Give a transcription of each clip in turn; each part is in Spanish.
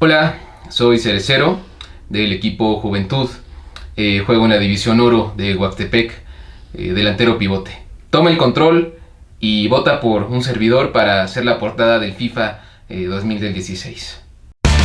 Hola, soy Cerecero del equipo Juventud. Eh, juego en la División Oro de Huastepec, eh, delantero pivote. Toma el control y vota por un servidor para hacer la portada del FIFA 2016. Eh,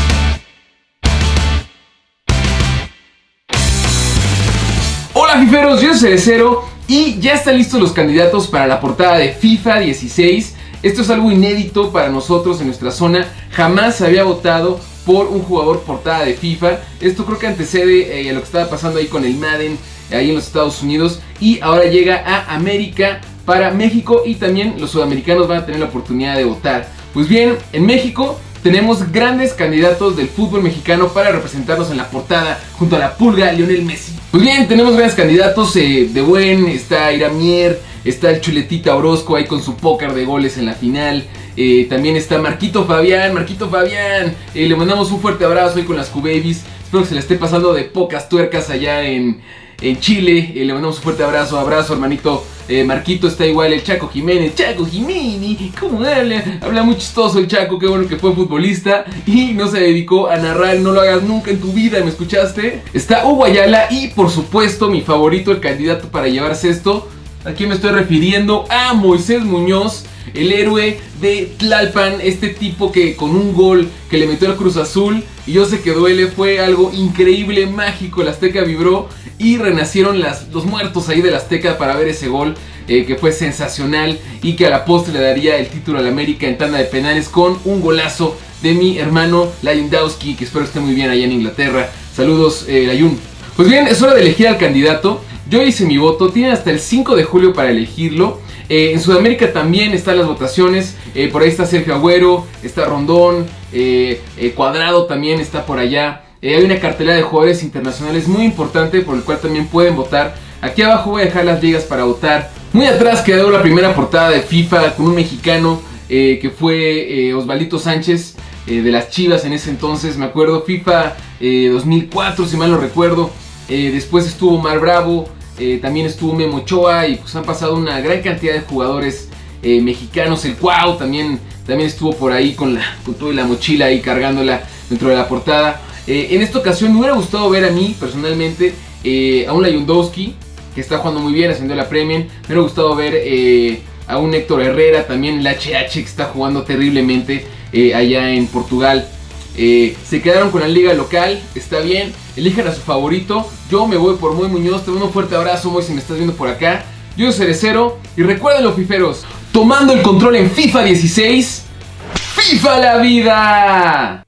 Hola fiferos, yo soy Cerecero y ya están listos los candidatos para la portada de FIFA 16. Esto es algo inédito para nosotros en nuestra zona. Jamás se había votado por un jugador portada de FIFA. Esto creo que antecede eh, a lo que estaba pasando ahí con el Madden, ahí en los Estados Unidos. Y ahora llega a América para México y también los sudamericanos van a tener la oportunidad de votar. Pues bien, en México tenemos grandes candidatos del fútbol mexicano para representarnos en la portada junto a la pulga Lionel Messi. Pues bien, tenemos grandes candidatos eh, de buen, está Iramier, está el Chuletita Orozco ahí con su póker de goles en la final. Eh, también está Marquito Fabián, Marquito Fabián, eh, le mandamos un fuerte abrazo ahí con las Q-Babies. Espero que se le esté pasando de pocas tuercas allá en, en Chile. Eh, le mandamos un fuerte abrazo, abrazo hermanito. Marquito está igual, el Chaco Jiménez, Chaco Jiménez, ¿cómo habla? Habla muy chistoso el Chaco, qué bueno que fue futbolista y no se dedicó a narrar, no lo hagas nunca en tu vida, ¿me escuchaste? Está Hugo Ayala y por supuesto mi favorito, el candidato para llevarse esto, ¿a quién me estoy refiriendo? A Moisés Muñoz, el héroe de Tlalpan, este tipo que con un gol que le metió al Cruz Azul, y yo sé que duele, fue algo increíble, mágico, el Azteca vibró y renacieron los muertos ahí del Azteca para ver ese gol. Eh, que fue sensacional y que a la postre le daría el título al América en tanda de penales con un golazo de mi hermano Layundowski, que espero esté muy bien allá en Inglaterra. Saludos, eh, Layun. Pues bien, es hora de elegir al candidato. Yo hice mi voto, tiene hasta el 5 de julio para elegirlo. Eh, en Sudamérica también están las votaciones. Eh, por ahí está Sergio Agüero, está Rondón, eh, Cuadrado también está por allá. hay una cartelera de jugadores internacionales muy importante por el cual también pueden votar. Aquí abajo voy a dejar las ligas para votar. Muy atrás quedó la primera portada de FIFA con un mexicano que fue Osvaldito Sánchez de las Chivas en ese entonces. Me acuerdo FIFA 2004 si mal no recuerdo. Después estuvo Mar Bravo, eh, también estuvo Memo Ochoa y pues han pasado una gran cantidad de jugadores eh, mexicanos. El Cuau también, también estuvo por ahí con, la, con toda la mochila ahí cargándola dentro de la portada. Eh, en esta ocasión me hubiera gustado ver a mí personalmente a un Layundowski que está jugando muy bien haciendo la Premier. Me hubiera gustado ver a un Héctor Herrera también el HH que está jugando terriblemente allá en Portugal. Se quedaron con la liga local, está bien elijan a su favorito. Yo me voy por Muy Muñoz. Te mando un fuerte abrazo, Muy, si me estás viendo por acá. Yo soy Cerecero. Y recuerden los fiferos, tomando el control en FIFA 16. ¡FIFA la vida!